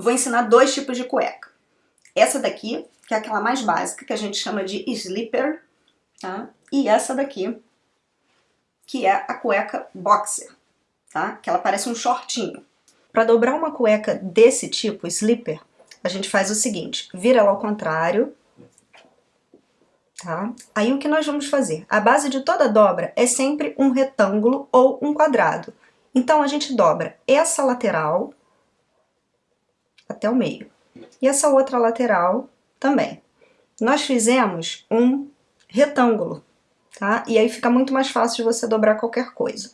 Vou ensinar dois tipos de cueca. Essa daqui, que é aquela mais básica, que a gente chama de slipper, tá? E essa daqui, que é a cueca boxer, tá? Que ela parece um shortinho. Para dobrar uma cueca desse tipo, slipper, a gente faz o seguinte, vira ela ao contrário, tá? Aí o que nós vamos fazer? A base de toda dobra é sempre um retângulo ou um quadrado. Então a gente dobra essa lateral até o meio. E essa outra lateral também. Nós fizemos um retângulo, tá? E aí fica muito mais fácil de você dobrar qualquer coisa.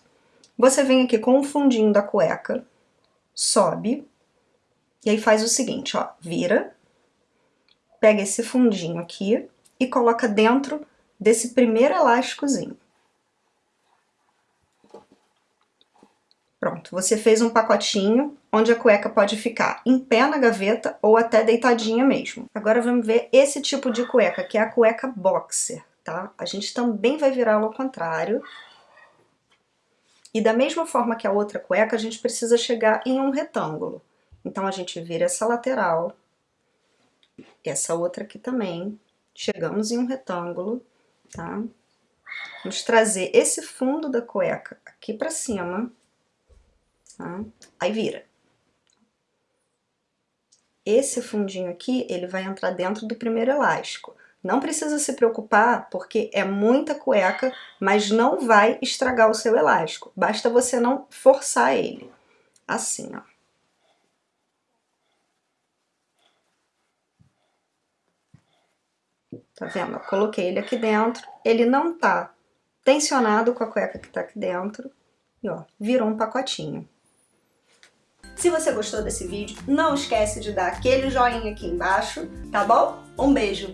Você vem aqui com o fundinho da cueca, sobe, e aí faz o seguinte, ó, vira, pega esse fundinho aqui e coloca dentro desse primeiro elásticozinho. Pronto, você fez um pacotinho onde a cueca pode ficar em pé na gaveta ou até deitadinha mesmo. Agora vamos ver esse tipo de cueca, que é a cueca boxer, tá? A gente também vai virá-la ao contrário. E da mesma forma que a outra cueca, a gente precisa chegar em um retângulo. Então a gente vira essa lateral, essa outra aqui também, chegamos em um retângulo, tá? Vamos trazer esse fundo da cueca aqui pra cima, tá? Aí vira. Esse fundinho aqui, ele vai entrar dentro do primeiro elástico. Não precisa se preocupar, porque é muita cueca, mas não vai estragar o seu elástico. Basta você não forçar ele. Assim, ó. Tá vendo? Eu coloquei ele aqui dentro, ele não tá tensionado com a cueca que tá aqui dentro, e ó, virou um pacotinho. Se você gostou desse vídeo, não esquece de dar aquele joinha aqui embaixo, tá bom? Um beijo!